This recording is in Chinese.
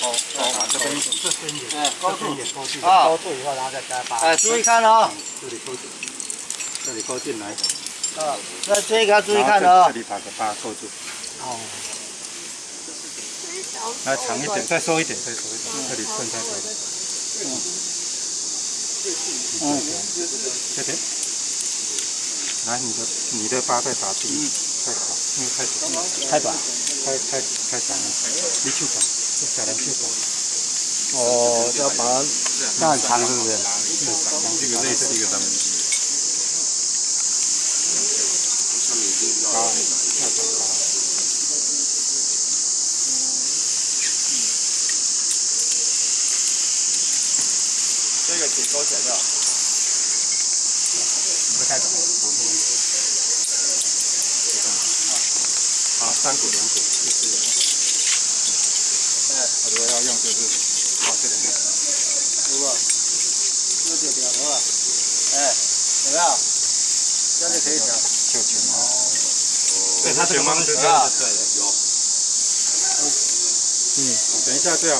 哦哦，这边这边也哎，高度这边也勾进，啊勾住以后，然后再加八。哎，注意看哦，这里勾进，这里高进来，啊，那这个要注意看哦这。里打个八勾住，哦，来长一点，再收一点，再收一点，这里顺太多了。嗯，这边，来你的你的八再打低，太长，因为太短，太短。太太太长了，你手短，这小人手短。哦，要把它，那很长是不是？这个类似一个咱们。这个挺高起来的。不太短。啊，三股两股，就是。哎，我要用就是好这里。有吧？哎，有没有？这里可以调。就全猫。对它这个方式啊，对的，有。嗯，等一下这样，